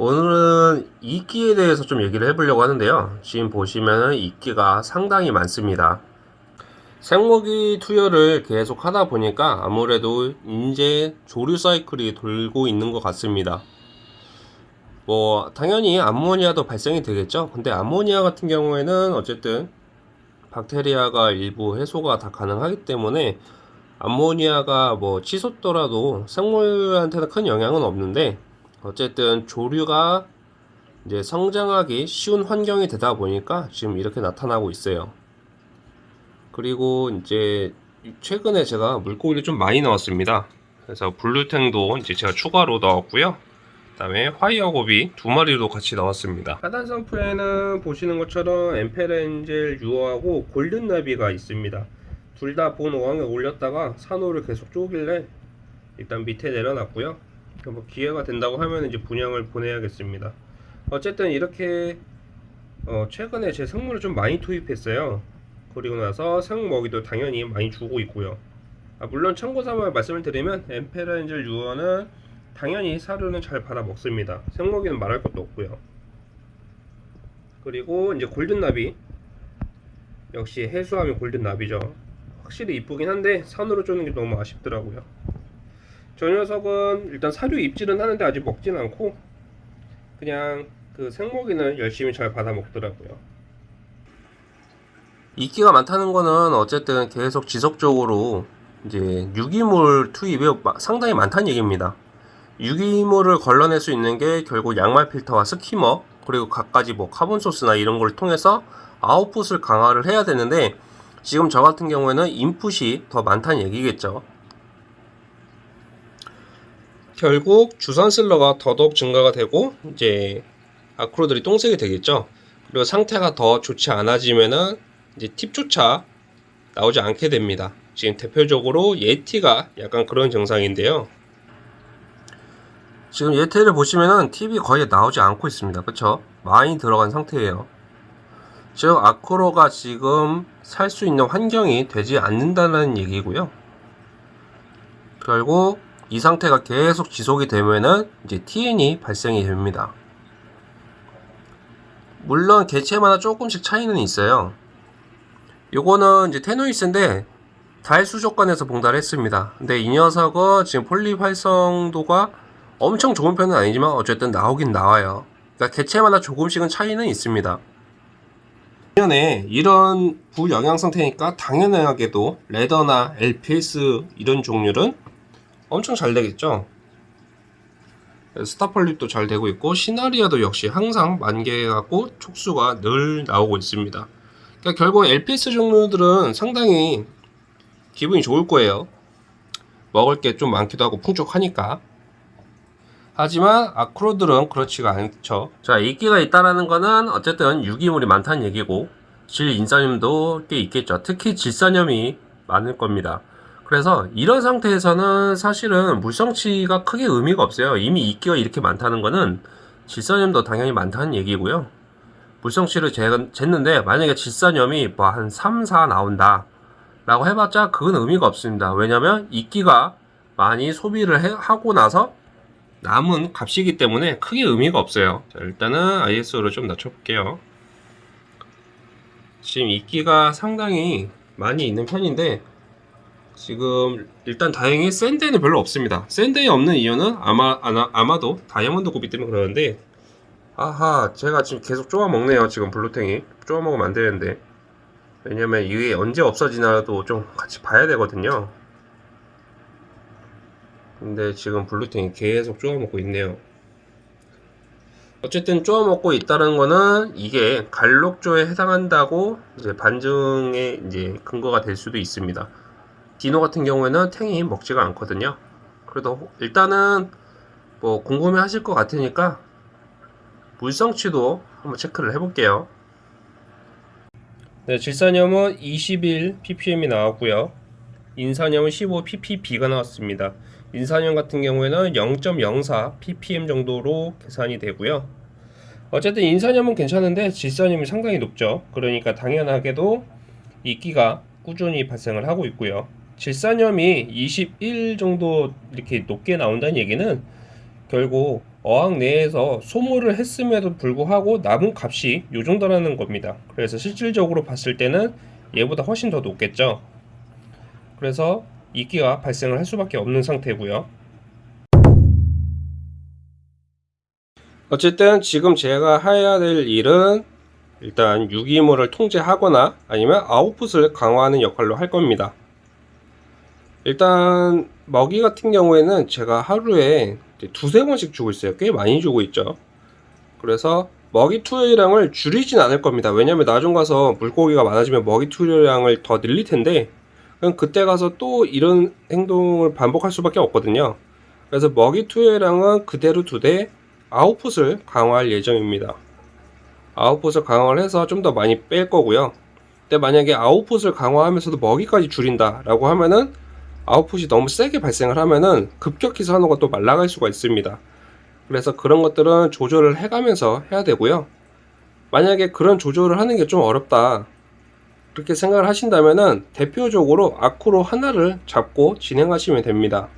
오늘은 이끼에 대해서 좀 얘기를 해보려고 하는데요. 지금 보시면은 이끼가 상당히 많습니다. 생먹이 투여를 계속 하다 보니까 아무래도 이제 조류 사이클이 돌고 있는 것 같습니다. 뭐 당연히 암모니아도 발생이 되겠죠. 근데 암모니아 같은 경우에는 어쨌든 박테리아가 일부 해소가 다 가능하기 때문에 암모니아가 뭐 치솟더라도 생물한테는 큰 영향은 없는데 어쨌든 조류가 이제 성장하기 쉬운 환경이 되다 보니까 지금 이렇게 나타나고 있어요. 그리고 이제 최근에 제가 물고기를 좀 많이 넣었습니다. 그래서 blue tang도 이제 제가 추가로 넣었고요. 그 다음에 fire goby 두 마리도 같이 넣었습니다. 하단 sump에는 보시는 것처럼 emperor angel 유어하고 골든나비가 있습니다. 둘 다 본 어항에 올렸다가 산호를 계속 쪼길래 일단 밑에 내려놨고요. 뭐 기회가 된다고 하면 이제 분양을 보내야겠습니다. 어쨌든 이렇게 어 최근에 제 생물을 좀 많이 투입했어요. 그리고 나서 생 먹이도 당연히 많이 주고 있고요. 아, 물론 참고삼아 말씀을 드리면 엠페렌젤 유어는 당연히 사료는 잘 받아 먹습니다. 생먹이는 말할 것도 없고요. 그리고 이제 골든나비 역시 해수하면 골든나비죠. 확실히 이쁘긴 한데 산호를 쪼는 게 너무 아쉽더라고요. 저 녀석은 일단 사료 입질은 하는데 아직 먹진 않고 그냥 그 생먹이는 열심히 잘 받아 먹더라고요. 이끼가 많다는 거는 어쨌든 계속 지속적으로 이제 유기물 투입이 상당히 많다는 얘기입니다. 유기물을 걸러낼 수 있는 게 결국 양말 필터와 skimmer 그리고 갖가지 뭐 carbon source나 이런 걸 통해서 아웃풋을 강화를 해야 되는데 지금 저 같은 경우에는 인풋이 더 많다는 얘기겠죠. 결국 주산슬러가 더더욱 증가가 되고 이제 아크로들이 똥색이 되겠죠. 그리고 상태가 더 좋지 않아지면은 이제 팁조차 나오지 않게 됩니다. 지금 대표적으로 예티가 약간 그런 증상인데요. 지금 예티를 보시면은 팁이 거의 나오지 않고 있습니다. 그쵸? 많이 들어간 상태예요. 즉 아크로가 지금 살 수 있는 환경이 되지 않는다는 얘기고요. 결국 이 상태가 계속 지속이 되면은 이제 TN이 발생이 됩니다. 물론 개체마다 조금씩 차이는 있어요. 요거는 이제 테노이스인데 달 수족관에서 봉달했습니다. 근데 이 녀석은 지금 폴립 활성도가 엄청 좋은 편은 아니지만 어쨌든 나오긴 나와요. 그러니까 개체마다 조금씩은 차이는 있습니다. 당연히 이런 부영양 상태니까 당연하게도 레더나 LPS 이런 종류는 엄청 잘 되겠죠. 스타폴립도 잘 되고 있고 시나리아도 역시 항상 만개하고 촉수가 늘 나오고 있습니다. 그러니까 결국 LPS 종류들은 상당히 기분이 좋을 거예요. 먹을 게 좀 많기도 하고 풍족하니까. 하지만 아크로들은 그렇지가 않죠. 자, 인기가 있다라는 거는 어쨌든 유기물이 많다는 얘기고 질인산염도 꽤 있겠죠. 특히 질산염이 많을 겁니다. 그래서 이런 상태에서는 사실은 물성치가 크게 의미가 없어요. 이미 이끼가 이렇게 많다는 거는 질산염도 당연히 많다는 얘기고요. 물성치를 쟀는데 만약에 질산염이 뭐 한 3, 4 나온다 라고 해봤자 그건 의미가 없습니다. 왜냐면 이끼가 많이 소비를 해, 하고 나서 남은 값이기 때문에 크게 의미가 없어요. 자, 일단은 ISO를 좀 낮춰볼게요. 지금 이끼가 상당히 많이 있는 편인데 지금 일단 다행히 sand에는 별로 없습니다. sand에 없는 이유는 아마 아마, 아마도 diamond goby 때문에 그러는데 아하 쟤가 지금 계속 쪼아 먹네요. 지금 blue tang이 쪼아 먹으면 안 되는데 왜냐면 이게 언제 없어지나도 좀 같이 봐야 되거든요. 근데 지금 blue tang이 계속 쪼아 먹고 있네요. 어쨌든 쪼아 먹고 있다는 거는 이게 갈록조에 해당한다고 이제 반증의 이제 근거가 될 수도 있습니다. dino 같은 경우에는 tang이 먹지가 않거든요. 그래도 일단은 뭐 궁금해 하실 것 같으니까 물성치도 한번 체크를 해 볼게요. 네, 질산염은 21 ppm이 나왔고요. 인산염은 15 ppb가 나왔습니다. 인산염 같은 경우에는 0.04 ppm 정도로 계산이 되고요. 어쨌든 인산염은 괜찮은데 질산염이 상당히 높죠. 그러니까 당연하게도 이끼가 꾸준히 발생을 하고 있고요. 질산염이 21 정도 이렇게 높게 나온다는 얘기는 결국 어항 내에서 소모를 했음에도 불구하고 남은 값이 이 정도라는 겁니다. 그래서 실질적으로 봤을 때는 얘보다 훨씬 더 높겠죠. 그래서 이끼가 발생을 할 수밖에 없는 상태고요. 어쨌든 지금 제가 해야 될 일은 일단 유기물을 통제하거나 아니면 아웃풋을 강화하는 역할로 할 겁니다. 일단 먹이 같은 경우에는 제가 하루에 두세 번씩 주고 있어요. 꽤 많이 주고 있죠. 그래서 먹이 투여량을 줄이진 않을 겁니다. 왜냐면 나중 가서 물고기가 많아지면 먹이 투여량을 더 늘릴 텐데 그럼 그때 가서 또 이런 행동을 반복할 수밖에 없거든요. 그래서 먹이 투여량은 그대로 두되 아웃풋을 강화할 예정입니다. 아웃풋을 강화를 해서 좀 더 많이 뺄 거고요. 근데 만약에 아웃풋을 강화하면서도 먹이까지 줄인다 라고 하면은 아웃풋이 너무 세게 발생을 하면은 급격히 산호가 또 말라갈 수가 있습니다. 그래서 그런 것들은 조절을 해가면서 해야 되고요. 만약에 그런 조절을 하는 게 좀 어렵다. 그렇게 생각을 하신다면은 대표적으로 아쿠로 하나를 잡고 진행하시면 됩니다.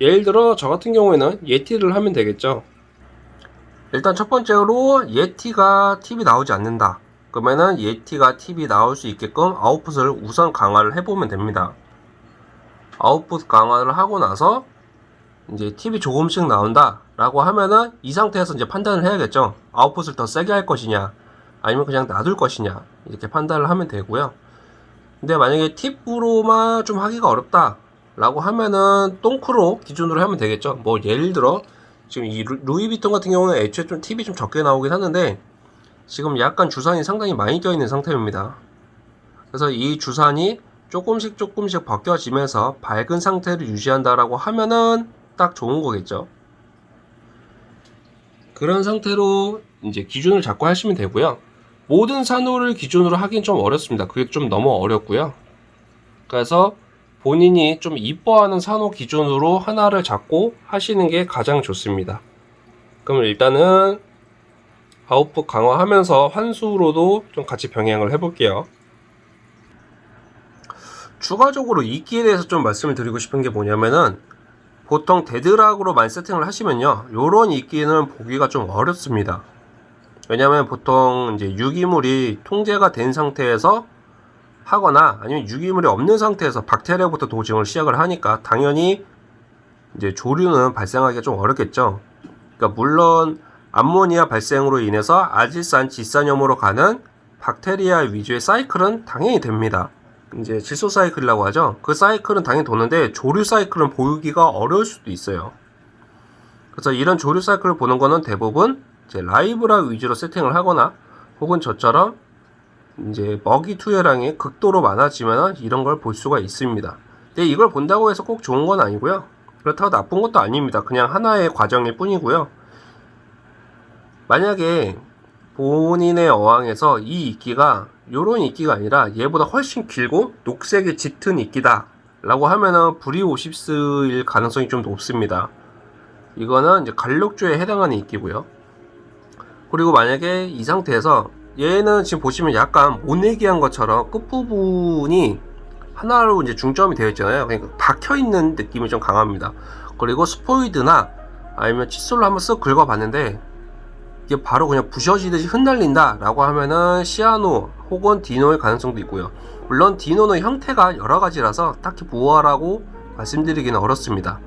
예를 들어 저 같은 경우에는 예티를 하면 되겠죠. 일단 첫 번째로 예티가 팁이 나오지 않는다. 그러면은 예티가 팁이 나올 수 있게끔 아웃풋을 우선 강화를 해보면 됩니다. 아웃풋 강화를 하고 나서 이제 팁이 조금씩 나온다 라고 하면은 이 상태에서 이제 판단을 해야겠죠. 아웃풋을 더 세게 할 것이냐 아니면 그냥 놔둘 것이냐 이렇게 판단을 하면 되고요. 근데 만약에 팁으로만 좀 하기가 어렵다 라고 하면은 똥크로 기준으로 하면 되겠죠. 뭐 예를 들어 지금 이 루이비통 같은 경우는 애초에 좀 팁이 좀 적게 나오긴 하는데 지금 약간 주산이 상당히 많이 껴있는 상태입니다. 그래서 이 주산이 조금씩 조금씩 벗겨지면서 밝은 상태를 유지한다라고 하면은 딱 좋은 거겠죠. 그런 상태로 이제 기준을 잡고 하시면 되고요. 모든 산호를 기준으로 하긴 좀 어렵습니다. 그게 좀 너무 어렵고요. 그래서 본인이 좀 이뻐하는 산호 기준으로 하나를 잡고 하시는 게 가장 좋습니다. 그럼 일단은 아웃풋 강화하면서 환수로도 좀 같이 병행을 해볼게요. 추가적으로 이끼에 대해서 좀 말씀을 드리고 싶은 게 뭐냐면은 보통 dead rock으로 많이 세팅을 하시면요. 요런 이끼는 보기가 좀 어렵습니다. 왜냐면 보통 이제 유기물이 통제가 된 상태에서 하거나 아니면 유기물이 없는 상태에서 박테리아부터 dosing을 시작을 하니까 당연히 이제 조류는 발생하기가 좀 어렵겠죠. 그러니까 물론 암모니아 발생으로 인해서 아질산 질산염으로 가는 박테리아 위주의 사이클은 당연히 됩니다 이제 질소 사이클이라고 하죠. 그 사이클은 당연히 도는데 조류 사이클은 보기가 어려울 수도 있어요. 그래서 이런 조류 사이클을 보는 거는 대부분 이제 라이브라 위주로 세팅을 하거나 혹은 저처럼 이제 먹이 투여량이 극도로 많아지면 이런 걸 볼 수가 있습니다. 근데 이걸 본다고 해서 꼭 좋은 건 아니고요. 그렇다고 나쁜 것도 아닙니다. 그냥 하나의 과정일 뿐이고요. 만약에 본인의 어항에서 이 이끼가 요런 이끼가 아니라 얘보다 훨씬 길고 녹색의 짙은 이끼다 라고 하면은 브리오십스일 가능성이 좀 높습니다. 이거는 이제 갈록주에 해당하는 이끼고요. 그리고 만약에 이 상태에서 얘는 지금 보시면 약간 모내기한 것처럼 끝부분이 하나로 이제 중점이 되어 있잖아요. 그러니까 박혀 있는 느낌이 좀 강합니다. 그리고 스포이드나 아니면 칫솔로 한번 쓱 긁어 봤는데 이게 바로 그냥 부셔지듯이 흩날린다 라고 하면은 시아노 혹은 디노일 가능성도 있고요. 물론 디노는 형태가 여러가지라서 딱히 보호하라고 말씀드리기는 어렵습니다.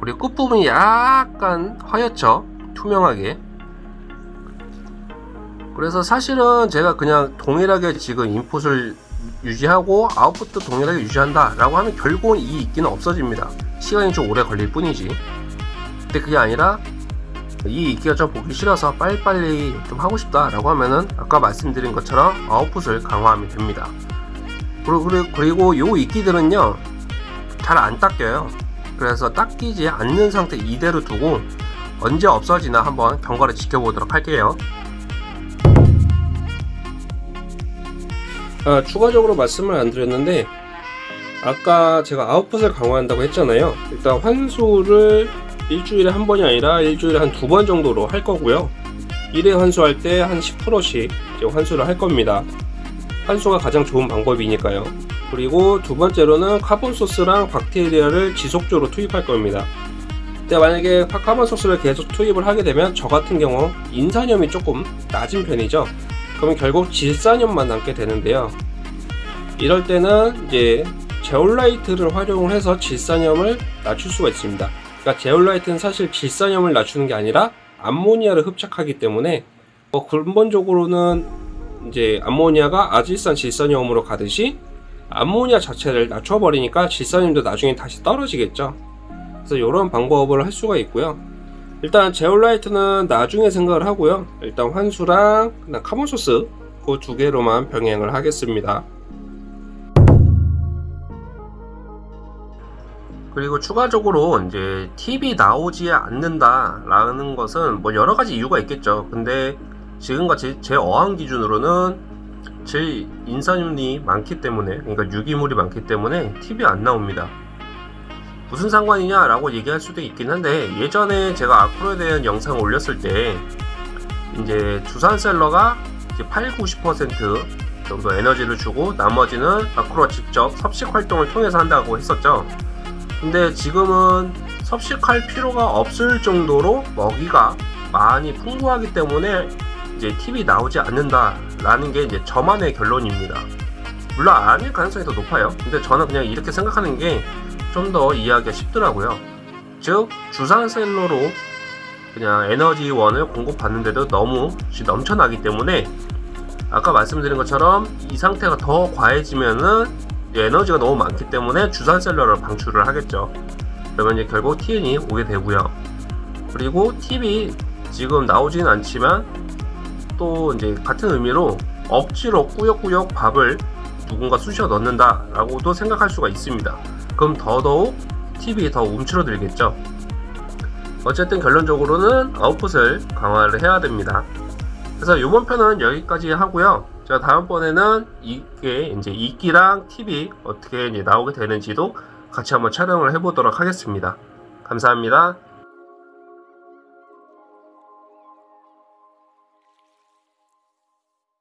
그리고 끝부분이 약간 하얗죠? 투명하게. 그래서 사실은 제가 그냥 동일하게 지금 인풋을 유지하고 아웃풋도 동일하게 유지한다 라고 하면 결국은 이 있기는 없어집니다. 시간이 좀 오래 걸릴 뿐이지. 근데 그게 아니라 이좀 보기 싫어서 빨리빨리 좀 하고 싶다 라고 하면은 아까 말씀드린 것처럼 아웃풋을 강화하면 됩니다. 그리고 요 이끼들은요 잘 안 닦여요. 그래서 닦이지 않는 상태 이대로 두고 언제 없어지나 한번 경과를 지켜보도록 할게요. 아, 추가적으로 말씀을 안 드렸는데 아까 제가 아웃풋을 강화한다고 했잖아요. 일단 환수를 일주일에 한 번이 아니라 일주일에 한 두 번 정도로 할 거고요 1회 환수할 때 한 10%씩 환수를 할 겁니다 환수가 가장 좋은 방법이니까요 그리고 두 번째로는 carbon source랑 박테리아를 지속적으로 투입할 겁니다 근데 만약에 파카마 소스를 계속 투입을 하게 되면 저 같은 경우 인산염이 조금 낮은 편이죠. 그러면 결국 질산염만 남게 되는데요. 이럴 때는 이제 제올라이트를 활용을 해서 질산염을 낮출 수가 있습니다. 그러니까 제올라이트는 사실 질산염을 낮추는 게 아니라 암모니아를 흡착하기 때문에 뭐 근본적으로는 이제 암모니아가 아질산 질산염으로 가듯이 암모니아 자체를 낮춰버리니까 질산염도 나중에 다시 떨어지겠죠. 그래서 이런 방법을 할 수가 있고요. 일단 제올라이트는 나중에 생각을 하고요. 일단 환수랑 carbon source 그 두 개로만 병행을 하겠습니다. 그리고 추가적으로 이제 팁이 나오지 않는다라는 것은 뭐 여러 가지 이유가 있겠죠. 근데 지금같이 제 어항 기준으로는 제일 인산염이 많기 때문에 그러니까 유기물이 많기 때문에 팁이 안 나옵니다. 무슨 상관이냐 라고 얘기할 수도 있긴 한데 예전에 제가 아크로에 대한 영상을 올렸을 때 이제 주산셀러가 이제 8, 90% 정도 에너지를 주고 나머지는 아크로가 직접 섭식 활동을 통해서 한다고 했었죠. 근데 지금은 섭식할 필요가 없을 정도로 먹이가 많이 풍부하기 때문에 이제 팁이 나오지 않는다 라는 게 이제 저만의 결론입니다. 물론 아닐 가능성이 더 높아요. 근데 저는 그냥 이렇게 생각하는 게 좀 더 이해하기가 쉽더라고요. 즉 주산셀러로 그냥 에너지원을 공급받는데도 너무 넘쳐나기 때문에 아까 말씀드린 것처럼 이 상태가 더 과해지면은 에너지가 너무 많기 때문에 주산 셀러를 방출을 하겠죠. 그러면 이제 결국 TN이 오게 되고요. 그리고 팁이 지금 나오지는 않지만 또 이제 같은 의미로 억지로 꾸역꾸역 밥을 누군가 쑤셔 넣는다 라고도 생각할 수가 있습니다. 그럼 더더욱 팁이 더 움츠러들겠죠. 어쨌든 결론적으로는 아웃풋을 강화를 해야 됩니다. 그래서 이번 편은 여기까지 하고요. 제가 다음번에는 이게 이제 이끼랑 팁이 어떻게 이제 나오게 되는지도 같이 한번 촬영을 해보도록 하겠습니다. 감사합니다.